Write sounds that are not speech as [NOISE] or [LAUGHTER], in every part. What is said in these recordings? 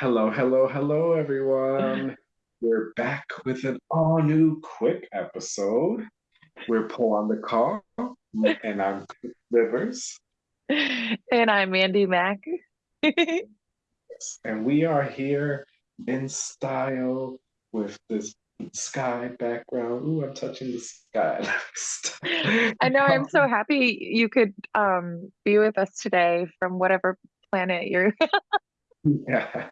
Hello, hello, hello, everyone. We're back with an all new quick episode. We're Pole on the call, and I'm Chris Rivers, And I'm Mandy Mack. [LAUGHS] and we are here in style with this sky background. Ooh, I'm touching the sky. [LAUGHS] I know I'm so happy you could um, be with us today from whatever planet you're. [LAUGHS] Yeah.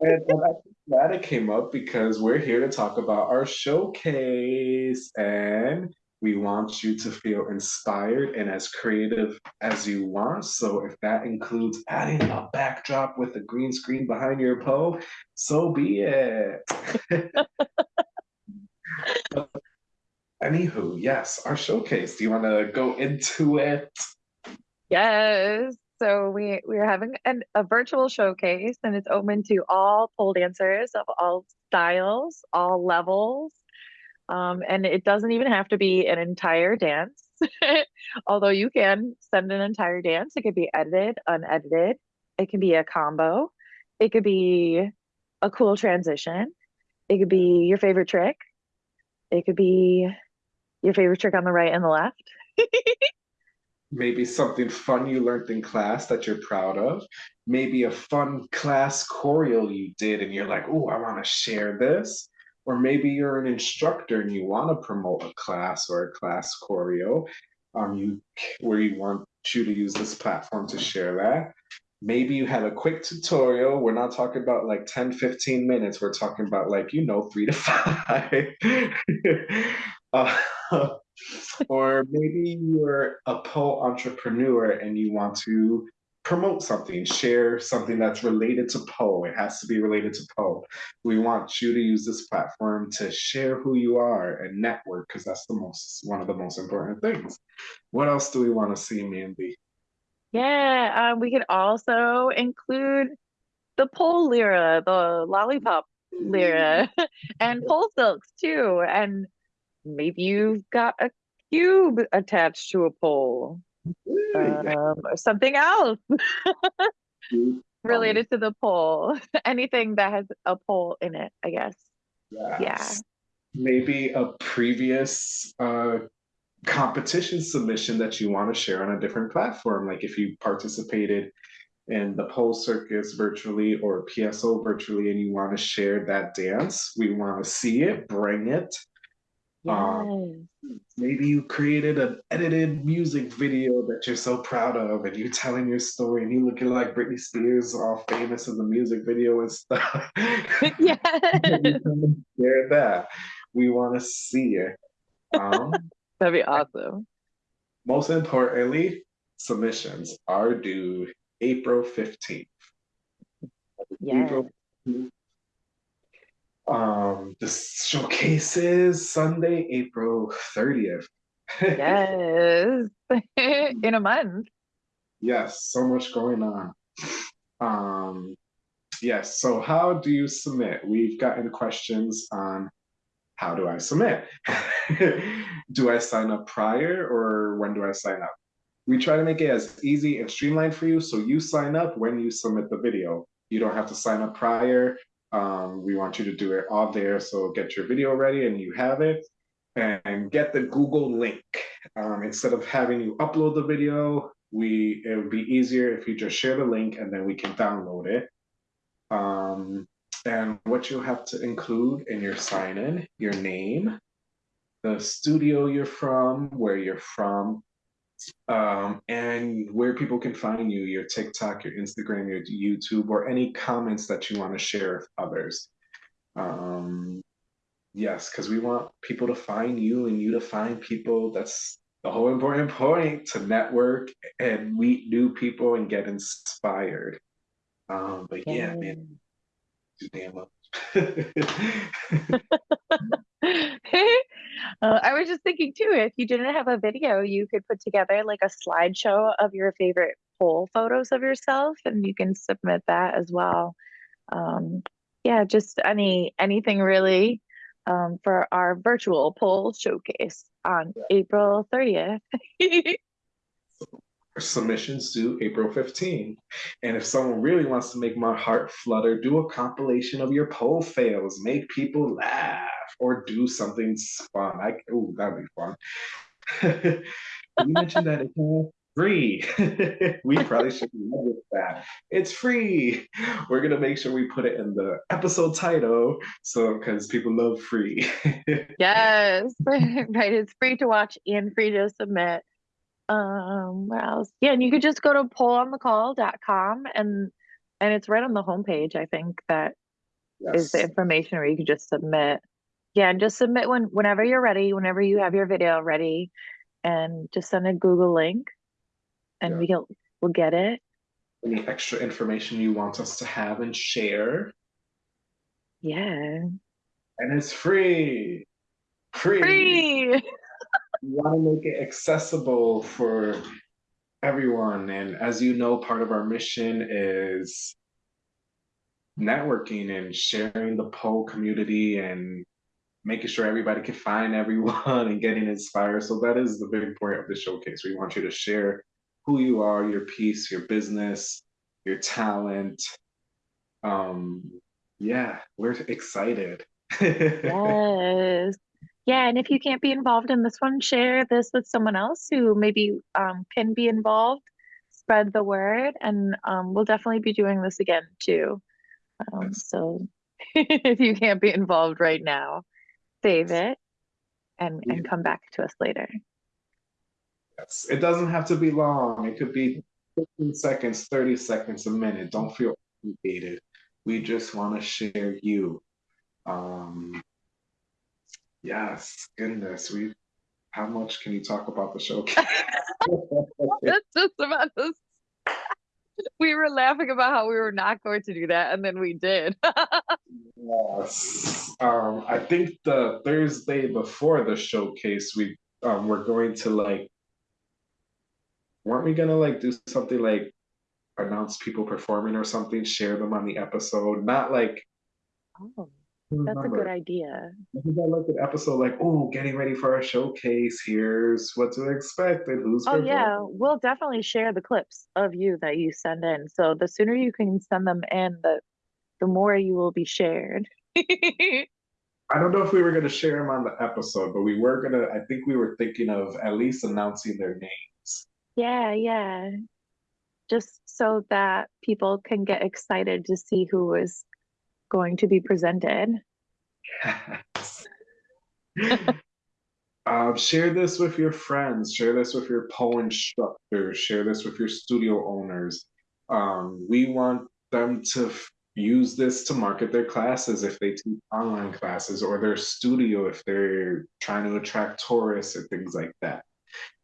And, I'm glad it came up because we're here to talk about our showcase and we want you to feel inspired and as creative as you want. So if that includes adding a backdrop with a green screen behind your pole, so be it. [LAUGHS] Anywho, yes, our showcase. Do you want to go into it? Yes. So we we're having an, a virtual showcase, and it's open to all pole dancers of all styles, all levels, um, and it doesn't even have to be an entire dance. [LAUGHS] Although you can send an entire dance, it could be edited, unedited. It can be a combo. It could be a cool transition. It could be your favorite trick. It could be your favorite trick on the right and the left. [LAUGHS] Maybe something fun you learned in class that you're proud of. Maybe a fun class choreo you did and you're like, oh, I want to share this. Or maybe you're an instructor and you want to promote a class or a class choreo um, you, where you want you to use this platform to share that. Maybe you had a quick tutorial. We're not talking about like 10, 15 minutes. We're talking about like, you know, three to [LAUGHS] five. [LAUGHS] uh, or maybe you're a pole entrepreneur and you want to promote something, share something that's related to pole. It has to be related to pole. We want you to use this platform to share who you are and network because that's the most one of the most important things. What else do we want to see, Mandy? Yeah, um, we could also include the pole lyra, the lollipop lyra, [LAUGHS] and pole silks too. And maybe you've got a cube attached to a pole, um, or something else [LAUGHS] related to the pole. [LAUGHS] Anything that has a pole in it, I guess. Yes. Yeah. Maybe a previous uh, competition submission that you want to share on a different platform. Like if you participated in the pole circus virtually or PSO virtually and you want to share that dance, we want to see it, bring it. Um, maybe you created an edited music video that you're so proud of and you're telling your story and you looking like Britney Spears, all famous in the music video and stuff. [LAUGHS] [LAUGHS] Yes. Can Share that. We want to see it. Um, [LAUGHS] That'd be awesome. most importantly, submissions are due April 15th. Yes. April 15th. Um, the showcase is Sunday, April 30th. Yes. [LAUGHS] In a month. Yes, so much going on. Um, yes, so how do you submit? We've gotten questions on how do I submit? [LAUGHS] Do I sign up prior or when do I sign up? We try to make it as easy and streamlined for you so you sign up when you submit the video. You don't have to sign up prior. Um, we want you to do it all there, so get your video ready and you have it. And get the Google link. Um, instead of having you upload the video, we it would be easier if you just share the link and then we can download it. Um, and what you'll have to include in your sign in, your name, the studio you're from, where you're from, um, and where people can find you, your TikTok, your Instagram, your YouTube, or any comments that you want to share with others. Um, yes, because we want people to find you and you to find people. That's the whole important point to network and meet new people and get inspired. Um, but yeah, man, too damn much. [LAUGHS] [LAUGHS] Uh, I was just thinking too, if you didn't have a video, you could put together like a slideshow of your favorite pole photos of yourself, and you can submit that as well. Um, yeah, just any anything really um, for our virtual pole showcase on April 30th. [LAUGHS] submissions due April 15. And if someone really wants to make my heart flutter, do a compilation of your pole fails, make people laugh, or do something fun. I ooh, that'd be fun. [LAUGHS] you mentioned that it's free. [LAUGHS] we probably should with that. It's free. We're gonna make sure we put it in the episode title, so because people love free. [LAUGHS] yes, right. It's free to watch and free to submit. Um, what else? Yeah, and you could just go to poleonthecall.com and and it's right on the homepage. I think that yes. is the information where you can just submit. Yeah, and just submit when whenever you're ready, whenever you have your video ready, and just send a Google link, and yeah. we'll we'll get it. Any extra information you want us to have and share? Yeah. And it's free. Free. Free. [LAUGHS] we want to make it accessible for everyone. And as you know, part of our mission is networking and sharing the pole community and making sure everybody can find everyone [LAUGHS] and getting inspired. So that is the big point of the showcase. We want you to share who you are, your piece, your business, your talent. Um, yeah, we're excited. [LAUGHS] yes yeah, and if you can't be involved in this one, share this with someone else who maybe um, can be involved. Spread the word, and um, we'll definitely be doing this again too. Um, so [LAUGHS] if you can't be involved right now, save it and yeah. and come back to us later. Yes, it doesn't have to be long. It could be 15 seconds, 30 seconds, a minute. Don't feel obligated. We just want to share you. Um, Yes, goodness, we. How much can you talk about the show? [LAUGHS] That's just about this. We were laughing about how we were not going to do that, and then we did. [LAUGHS] yes, um, I think the Thursday before the showcase, we um, we're going to like. Weren't we gonna like do something like announce people performing or something, share them on the episode? Not like. Oh that's a good idea. I think I looked at episode like, oh, getting ready for our showcase. Here's what to expect and who's. Oh yeah, we'll definitely share the clips of you that you send in. So the sooner you can send them in, the the more you will be shared. [LAUGHS] I don't know if we were going to share them on the episode, but we were going to. I think we were thinking of at least announcing their names. Yeah, yeah. Just so that people can get excited to see who is going to be presented. [LAUGHS] um, share this with your friends, share this with your pole instructors, share this with your studio owners. Um, we want them to use this to market their classes if they teach online classes or their studio if they're trying to attract tourists and things like that.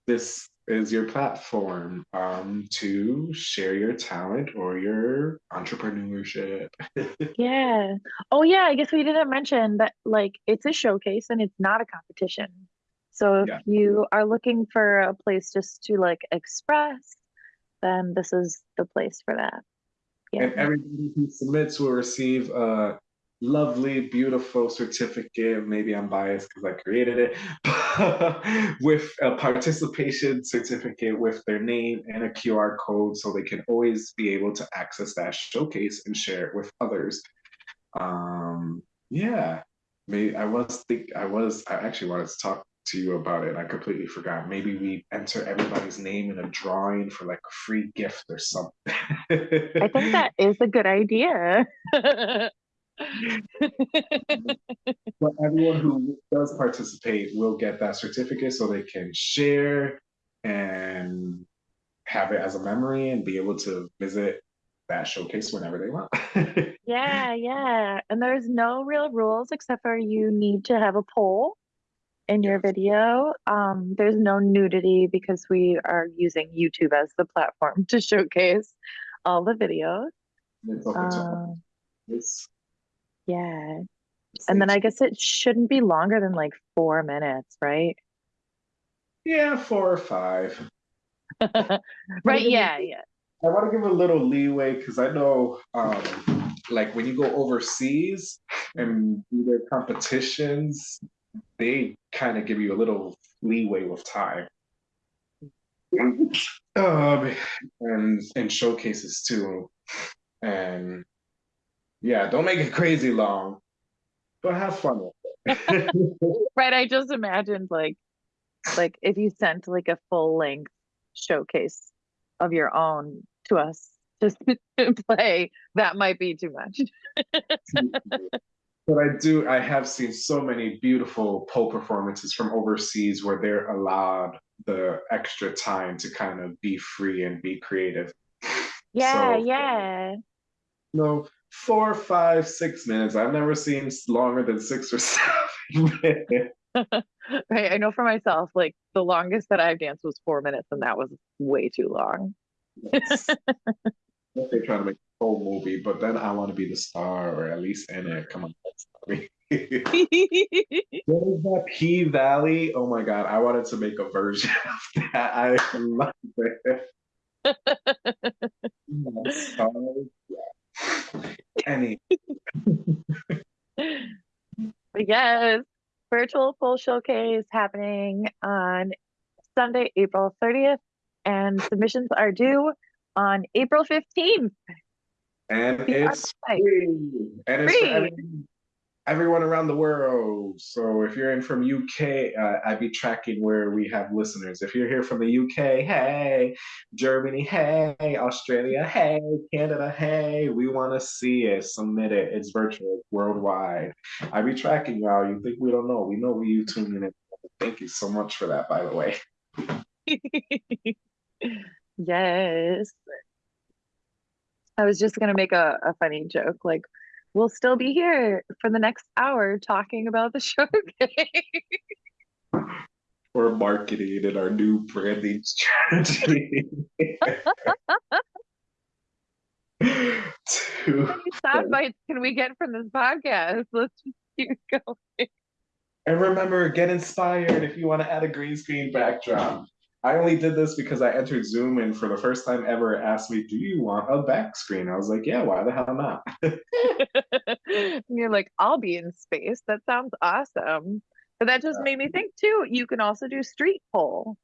This is your platform um, to share your talent or your entrepreneurship. [LAUGHS] yeah. Oh, yeah. I guess we didn't mention that, like, it's a showcase and it's not a competition. So if yeah. you are looking for a place just to like express, then this is the place for that. Yeah. And everybody who submits will receive a lovely, beautiful certificate. Maybe I'm biased because I created it, [LAUGHS] with a participation certificate with their name and a QR code so they can always be able to access that showcase and share it with others. Um, yeah, maybe I was think I was I actually wanted to talk to you about it. I completely forgot. Maybe we enter everybody's name in a drawing for like a free gift or something. I think that [LAUGHS] is a good idea. but everyone who does participate will get that certificate so they can share and have it as a memory and be able to visit that showcase whenever they want. [LAUGHS] yeah, yeah. And there's no real rules except for you need to have a pole in your video. Um, there's no nudity because we are using YouTube as the platform [LAUGHS] to showcase all the videos. Open yeah. And then I guess it shouldn't be longer than like four minutes, right? Yeah, four or five. [LAUGHS] right. Yeah. Yeah. I want to give a little leeway because I know, um, like when you go overseas and do their competitions, they kind of give you a little leeway with time. um, and and showcases too, and yeah, don't make it crazy long, but have fun with it. [LAUGHS] Right, I just imagined like like if you sent like a full length showcase of your own to us just [LAUGHS] to play, that might be too much. [LAUGHS] But I do, I have seen so many beautiful pole performances from overseas where they're allowed the extra time to kind of be free and be creative. Yeah, So, yeah. no, four, five, six minutes. I've never seen longer than six or [LAUGHS] seven minutes. [LAUGHS] Right, I know for myself, like the longest that I've danced was four minutes, and that was way too long. [LAUGHS] They're trying to make whole movie, but then I want to be the star or at least in it. Come on, that's me. What is that P Valley? Oh my God, I wanted to make a version [LAUGHS] of that. I love it. [LAUGHS] Yeah, stars, yeah. Any [LAUGHS] yes, virtual full showcase happening on Sunday, April 30th, and submissions are due on April 15th. And The it's free. And it's Free. every, everyone around the world. So if you're in from UK, uh, I'd be tracking where we have listeners. If you're here from the UK, hey, Germany, hey, Australia, hey, Canada, hey, we want to see it. Submit it. It's virtual, it's worldwide. I'd be tracking y'all. You think we don't know? We know where you tuning in. Thank you so much for that, by the way. [LAUGHS] Yes. I was just gonna make a, a funny joke, like we'll still be here for the next hour talking about the [LAUGHS] showcase. We're marketing in our new branding strategy. to How many sound bites can we get from this podcast? Let's just keep going. And remember, get inspired if you want to add a green screen backdrop. I only did this because I entered Zoom and for the first time ever asked me, Do you want a back screen? I was like, Yeah, why the hell not? [LAUGHS] [LAUGHS] And you're like, I'll be in space. That sounds awesome. But that just made me think too, you can also do street pole.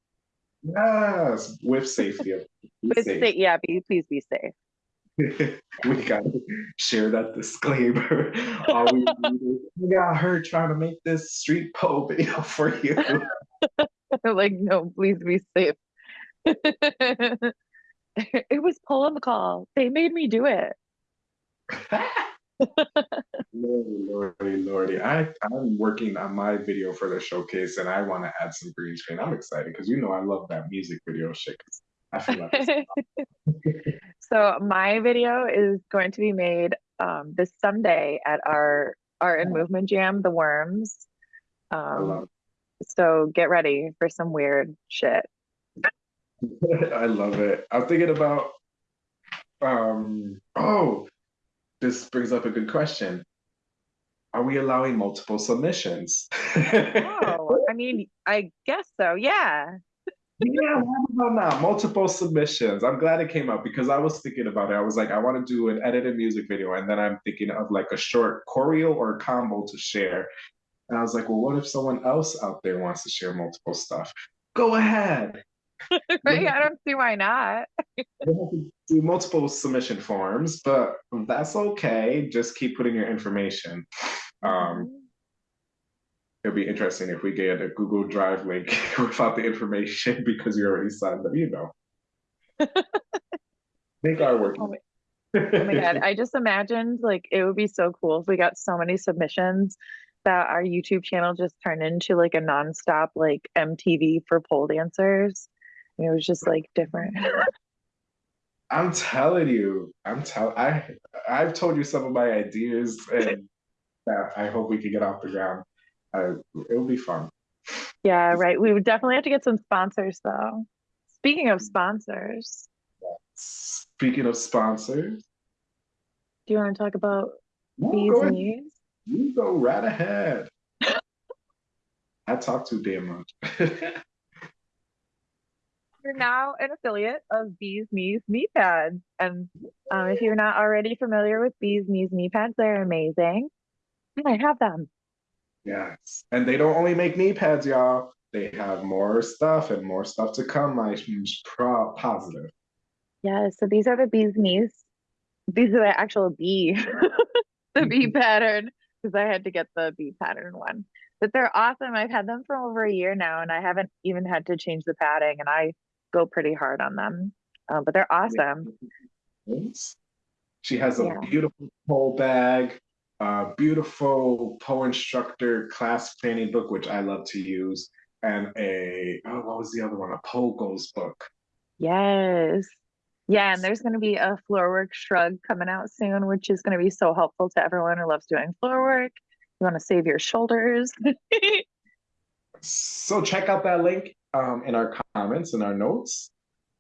Yes, with safety. [LAUGHS] be safe. stay, yeah, be, please be safe. we gotta share that disclaimer. All we need is, we got her trying to make this street pole video for you. [LAUGHS] like, no, please be safe. [LAUGHS] it was Pole on the Call. They made me do it. Lordy, lordy, lordy. I, I'm working on my video for the showcase and I want to add some green screen. I'm excited because you know I love that music video shit. I feel like [LAUGHS] so my video is going to be made um, this Sunday at our Art and Movement Jam, The Worms. I love Um, so get ready for some weird shit. [LAUGHS] I love it. I'm thinking about um oh, this brings up a good question. Are we allowing multiple submissions? Oh, [LAUGHS] I mean, I guess so. Yeah. Yeah, why about not? Multiple submissions. I'm glad it came up because I was thinking about it. I was like, I want to do an edited music video, and then I'm thinking of like a short choreo or a combo to share. And I was like, well, what if someone else out there wants to share multiple stuff? Go ahead. [LAUGHS] Right? I don't see why not. We have to do multiple submission forms, but that's okay. Just keep putting your information. Um, it'll be interesting if we get a Google Drive link [LAUGHS] without the information [LAUGHS] because you already signed up, you know. Make our work. Oh Oh my God. I just imagined like it would be so cool if we got so many submissions that our YouTube channel just turned into like a nonstop like MTV for pole dancers. And it was just like different. [LAUGHS] I'm telling you, I'm tell I I've told you some of my ideas and that I hope we can get off the ground. Uh, it'll be fun. Yeah, right. We would definitely have to get some sponsors though. Speaking of sponsors, Speaking of sponsors, do you want to talk about no, Bees go ahead. Knees? You go right ahead. I talk too damn much. [LAUGHS] You're now an affiliate of Bees Knees Knee Pads. And um, if you're not already familiar with Bees Knees Knee Pads, they're amazing. And I have them. yes. And they don't only make knee pads, y'all. they have more stuff and more stuff to come. I'm pro positive. Yeah, so these are the bee's knees. These are the actual bee, [LAUGHS] the bee [LAUGHS] pattern, because I had to get the bee pattern one. But they're awesome. I've had them for over a year now, and I haven't even had to change the padding, and I go pretty hard on them. Uh, but they're awesome. She has a yeah. beautiful pole bag, a beautiful pole instructor class planning book, which I love to use, and a oh, what was the other one? A pole goals book. Yes. Yeah, and there's going to be a floor work shrug coming out soon, which is going to be so helpful to everyone who loves doing floor work. You want to save your shoulders. [LAUGHS] so check out that link um, in our comments and our notes.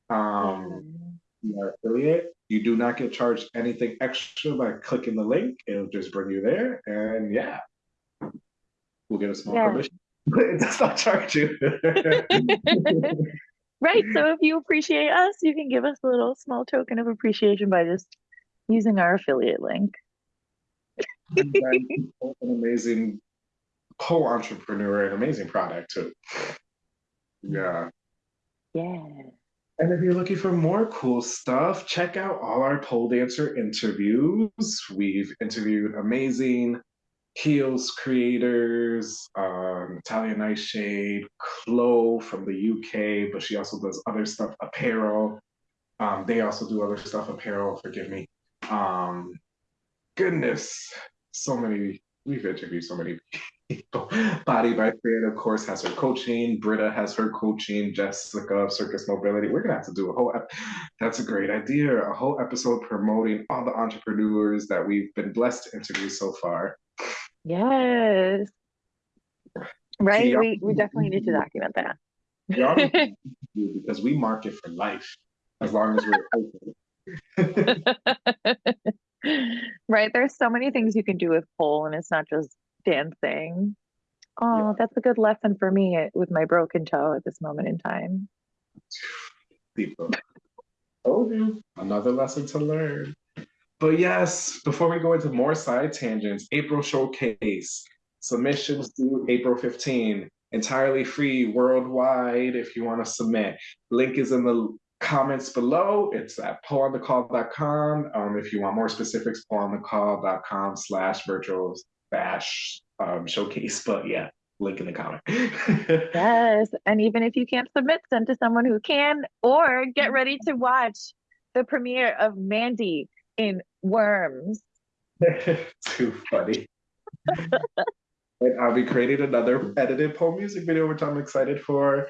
Um, our affiliate. You do not get charged anything extra by clicking the link. It'll just bring you there, and yeah, we'll get a small yeah. commission. [LAUGHS] it does not charge you. [LAUGHS] right. So if you appreciate us, you can give us a little small token of appreciation by just using our affiliate link. [LAUGHS] an amazing co-entrepreneur, and amazing product too. Yeah. Yeah. And if you're looking for more cool stuff, check out all our pole dancer interviews. We've interviewed amazing heels creators, um, Natalia Nightshade, Chloe from the UK, but she also does other stuff, apparel. Um, they also do other stuff, apparel, forgive me. Um, goodness, so many, we've interviewed so many [LAUGHS] people. Body by Fran, of course, has her coaching. Britta has her coaching. Jessica of Circus Mobility. We're gonna have to do a whole. Ep- That's a great idea. A whole episode promoting all the entrepreneurs that we've been blessed to interview so far. Yes. Right. Yeah. We we definitely need to [LAUGHS] document that. [LAUGHS] because we market for life as long as we're open. [LAUGHS] right. There's so many things you can do with pole, and it's not just dancing. Oh, yeah. that's a good lesson for me eh, with my broken toe at this moment in time. Oh, another lesson to learn. But yes, before we go into more side tangents, April showcase submissions due April 15, entirely free worldwide if you want to submit. Link is in the comments below. It's at poleonthecall.com. Um, if you want more specifics, poleonthecall.com slash virtual bash um, showcase. But yeah, link in the comment. [LAUGHS] yes. And even if you can't submit, send to someone who can, or get ready to watch the premiere of Mandy in Worms. [LAUGHS] Too funny. [LAUGHS] and I'll be creating another edited poem music video, which I'm excited for.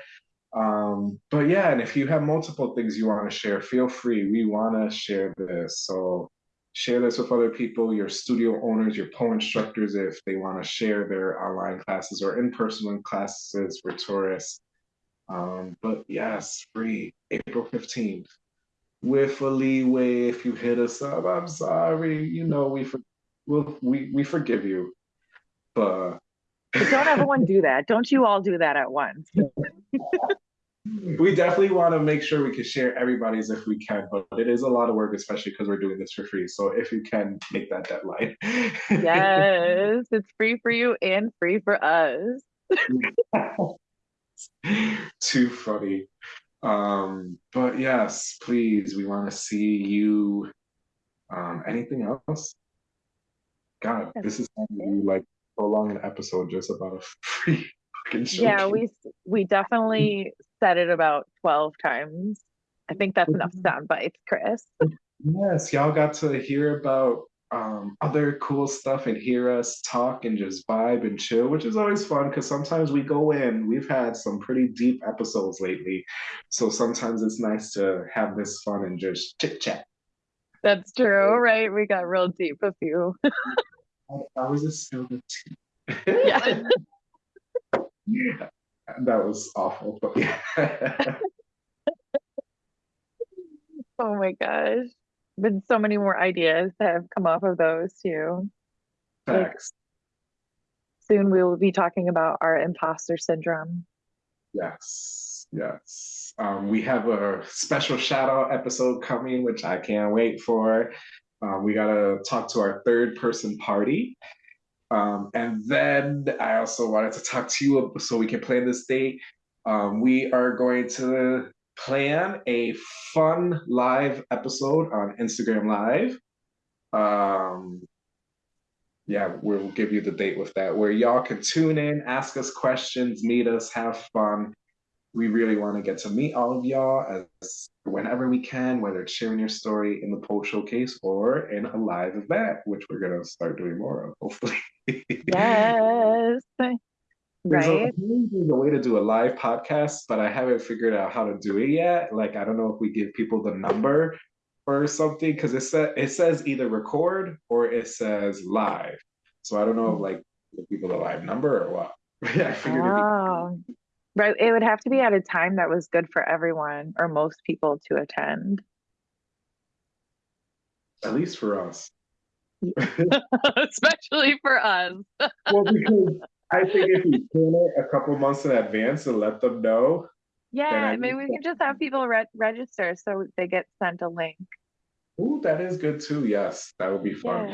Um, but yeah, and if you have multiple things you want to share, feel free. We want to share this. So share this with other people, your studio owners, your poem instructors, if they want to share their online classes or in-person classes for tourists. Um, but yes, free, April 15th with a leeway if you hit us up. I'm sorry, you know we for, we'll, we we forgive you, but. but don't everyone do that. Don't you all do that at once. [LAUGHS] we definitely want to make sure we can share everybody's if we can, but it is a lot of work, especially because we're doing this for free. So if you can make that deadline. yes, it's free for you and free for us. [LAUGHS] Too funny. Um, but yes, please, we want to see you. Um, anything else? God, this is like prolong an episode just about a [LAUGHS] free fucking show. Yeah, we we definitely said it about 12 times. I think that's enough [LAUGHS] sound bites, Chris. yes, y'all got to hear about um, other cool stuff and hear us talk and just vibe and chill, which is always fun because sometimes we go in. We've had some pretty deep episodes lately. So sometimes it's nice to have this fun and just chit chat. That's true, right? We got real deep a few. I was a the tea. yeah. yeah. [LAUGHS] That was awful, but yeah. [LAUGHS] [LAUGHS] oh my gosh been so many more ideas that have come off of those too. Like, soon we will be talking about our imposter syndrome. Yes, yes. Um, we have a special shout out episode coming, which I can't wait for. Um, we got to talk to our third person party. Um, and then I also wanted to talk to you so we can plan this date. Um, we are going to plan a fun live episode on Instagram Live. Um, yeah, we'll give you the date with that, where y'all can tune in, ask us questions, meet us, have fun. We really want to get to meet all of y'all as whenever we can, whether it's sharing your story in the pole showcase or in a live event, which we're gonna start doing more of, hopefully. [LAUGHS] Yes. There's a, Right? a way to do a live podcast, but I haven't figured out how to do it yet. Like, I don't know if we give people the number or something because it says it says either record or it says live. So I don't know if like give people the live number or what. [LAUGHS] yeah, I figured be Oh, right. It would have to be at a time that was good for everyone or most people to attend. at least for us. [LAUGHS] Especially for us. [LAUGHS] Well, because I think if we plan it a couple months in advance and let them know, Yeah, I maybe we can just have people re register so they get sent a link. ooh, that is good too. Yes, that would be fun.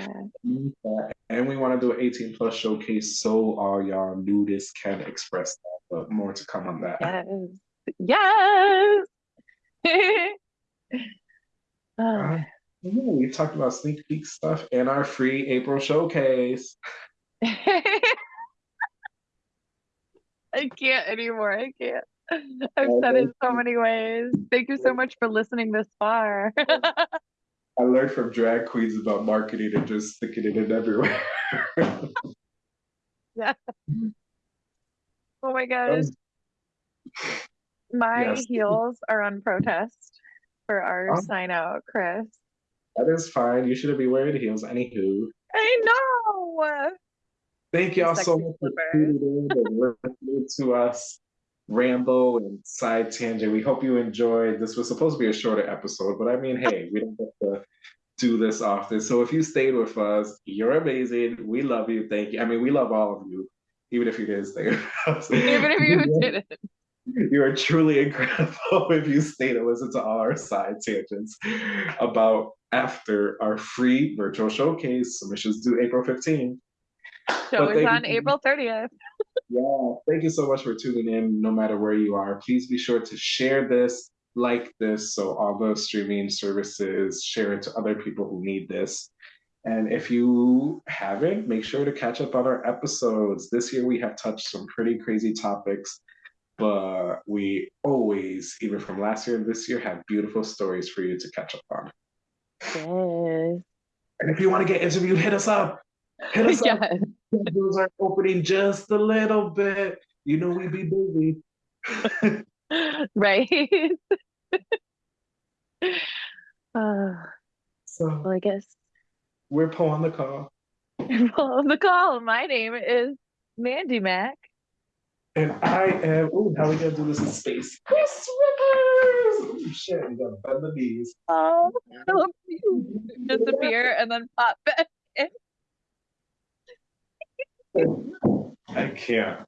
Yeah. And we want to do an 18 plus showcase so all y'all nudists can express that, but more to come on that. Yes. Yes. [LAUGHS] Uh, yeah, we talked about sneak peek stuff and our free April showcase. [LAUGHS] I can't anymore. I can't. [LAUGHS] I've said it so many ways. Thank you so much for listening this far. [LAUGHS] I learned from drag queens about marketing and just sticking it in everywhere. [LAUGHS] Yeah. Oh my gosh. Um, my Yes. heels are on protest for our Oh. sign out, Chris. that is fine. You shouldn't be wearing heels. Anywho, I know. Thank y'all so much for tuning in and listening to us ramble and side tangent. We hope you enjoyed. This was supposed to be a shorter episode, but I mean, hey, we don't have to do this often. So if you stayed with us, you're amazing. We love you. Thank you. I mean, we love all of you, even if you didn't stay with us. Even if you [LAUGHS] didn't. You are truly incredible [LAUGHS] if you stay to listen to all our side tangents about after our free virtual showcase. Submissions due April 15th. Show is on so April 30th. Yeah, thank you so much for tuning in, no matter where you are. Please be sure to share this, like this, so all the streaming services share it to other people who need this. And if you haven't, make sure to catch up on our episodes. This year we have touched some pretty crazy topics, but we always, even from last year and this year, have beautiful stories for you to catch up on. Yes. And if you want to get interviewed, hit us up. Hit us up. Yes. Those are opening just a little bit. You know we'd be busy. [LAUGHS] Right. [LAUGHS] Uh, So well, I guess we're pulling the call. Pulling the call. My name is Mandy Mac. And I am, ooh, how we gonna do this in space? Chris Rivers! Ooh, shit, we gotta bend the knees. Oh, I love you. Disappear and then pop back. I can't.